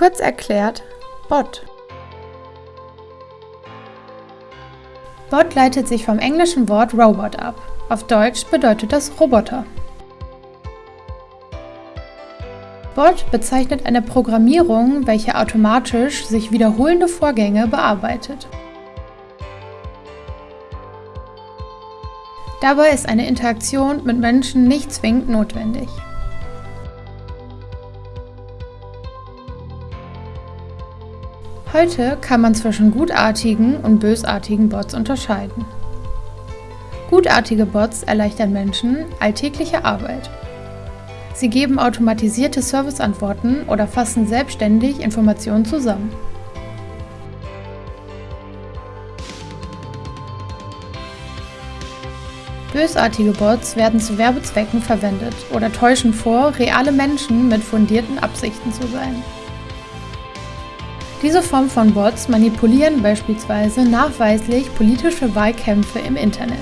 Kurz erklärt, Bot. Bot leitet sich vom englischen Wort Robot ab. Auf Deutsch bedeutet das Roboter. Bot bezeichnet eine Programmierung, welche automatisch sich wiederholende Vorgänge bearbeitet. Dabei ist eine Interaktion mit Menschen nicht zwingend notwendig. Heute kann man zwischen gutartigen und bösartigen Bots unterscheiden. Gutartige Bots erleichtern Menschen alltägliche Arbeit. Sie geben automatisierte Serviceantworten oder fassen selbstständig Informationen zusammen. Bösartige Bots werden zu Werbezwecken verwendet oder täuschen vor, reale Menschen mit fundierten Absichten zu sein. Diese Form von Bots manipulieren beispielsweise nachweislich politische Wahlkämpfe im Internet.